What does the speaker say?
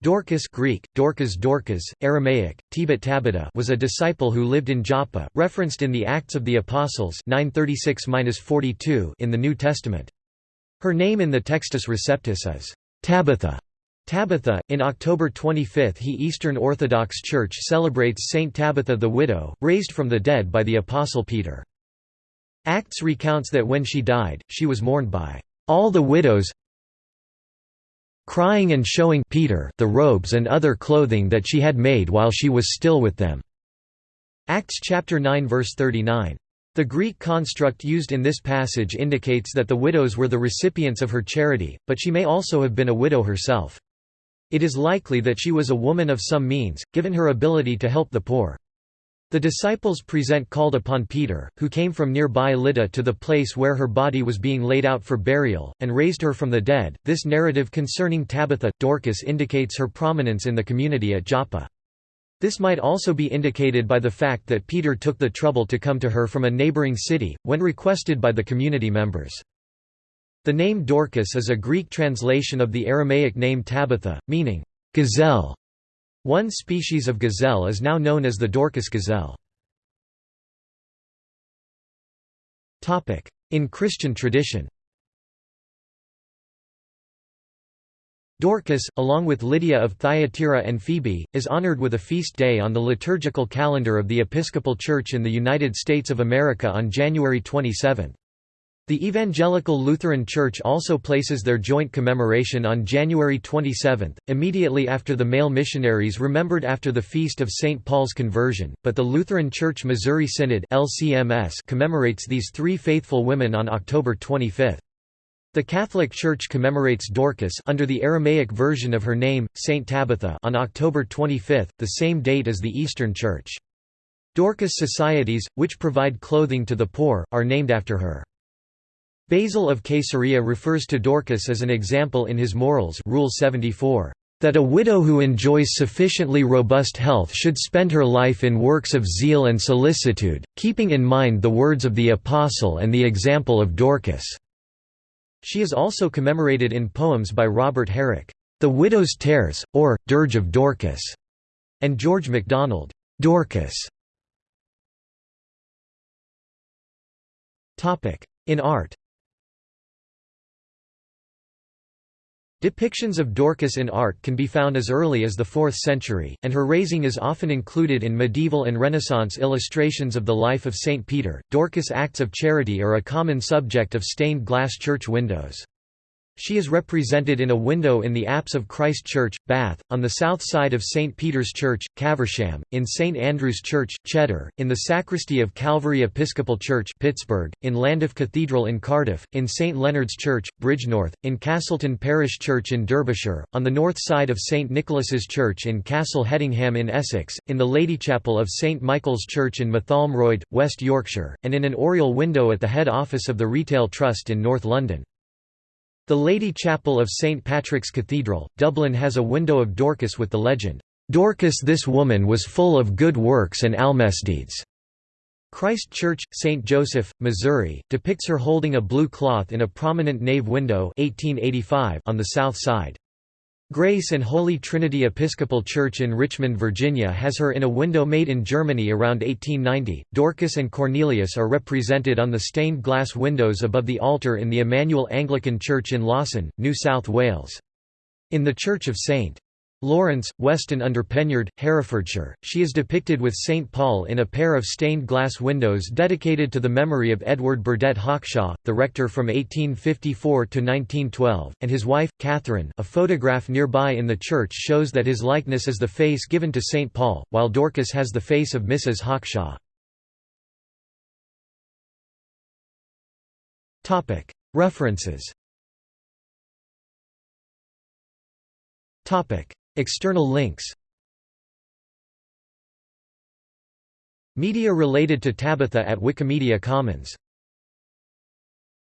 Dorcas Greek, Dorcas Dorcas, Aramaic, Tebet Tabitha was a disciple who lived in Joppa, referenced in the Acts of the Apostles 936-42 in the New Testament. Her name in the Textus Receptus is Tabitha. Tabitha, in October 25 he Eastern Orthodox Church celebrates Saint Tabitha the widow, raised from the dead by the Apostle Peter. Acts recounts that when she died, she was mourned by all the widows crying and showing Peter the robes and other clothing that she had made while she was still with them." Acts chapter 9 verse 39. The Greek construct used in this passage indicates that the widows were the recipients of her charity, but she may also have been a widow herself. It is likely that she was a woman of some means, given her ability to help the poor. The disciples present called upon Peter, who came from nearby Lydda to the place where her body was being laid out for burial, and raised her from the dead. This narrative concerning Tabitha, Dorcas indicates her prominence in the community at Joppa. This might also be indicated by the fact that Peter took the trouble to come to her from a neighboring city, when requested by the community members. The name Dorcas is a Greek translation of the Aramaic name Tabitha, meaning, gazelle. One species of gazelle is now known as the Dorcas gazelle. In Christian tradition Dorcas, along with Lydia of Thyatira and Phoebe, is honored with a feast day on the liturgical calendar of the Episcopal Church in the United States of America on January 27. The Evangelical Lutheran Church also places their joint commemoration on January 27, immediately after the male missionaries remembered after the feast of St. Paul's conversion, but the Lutheran Church Missouri Synod LCMS commemorates these three faithful women on October 25. The Catholic Church commemorates Dorcas under the Aramaic version of her name, Saint Tabitha on October 25, the same date as the Eastern Church. Dorcas societies, which provide clothing to the poor, are named after her. Basil of Caesarea refers to Dorcas as an example in his Morals Rule 74, "...that a widow who enjoys sufficiently robust health should spend her life in works of zeal and solicitude, keeping in mind the words of the Apostle and the example of Dorcas." She is also commemorated in poems by Robert Herrick, "...the Widow's Tears", or, Dirge of Dorcas", and George MacDonald, "...Dorcas". In art Depictions of Dorcas in art can be found as early as the 4th century, and her raising is often included in medieval and Renaissance illustrations of the life of Saint Peter. Dorcas acts of charity are a common subject of stained glass church windows. She is represented in a window in the apse of Christ Church, Bath, on the south side of St. Peter's Church, Caversham, in St. Andrew's Church, Cheddar, in the sacristy of Calvary Episcopal Church Pittsburgh, in Llandaff Cathedral in Cardiff, in St. Leonard's Church, Bridgnorth, in Castleton Parish Church in Derbyshire, on the north side of St. Nicholas's Church in Castle Hedingham in Essex, in the Lady Chapel of St. Michael's Church in Mytholmroyd, West Yorkshire, and in an oriel window at the head office of the Retail Trust in North London. The Lady Chapel of St Patrick's Cathedral, Dublin has a window of Dorcas with the legend, "'Dorcas this woman was full of good works and almesdeeds'". Christ Church, St. Joseph, Missouri, depicts her holding a blue cloth in a prominent nave window 1885 on the south side. Grace and Holy Trinity Episcopal Church in Richmond, Virginia has her in a window made in Germany around 1890. Dorcas and Cornelius are represented on the stained glass windows above the altar in the Emmanuel Anglican Church in Lawson, New South Wales. In the Church of St. Lawrence, Weston under Penyard, Herefordshire, she is depicted with St. Paul in a pair of stained glass windows dedicated to the memory of Edward Burdett Hawkshaw, the rector from 1854 to 1912, and his wife, Catherine a photograph nearby in the church shows that his likeness is the face given to St. Paul, while Dorcas has the face of Mrs. Hawkshaw. References External links. Media related to Tabitha at Wikimedia Commons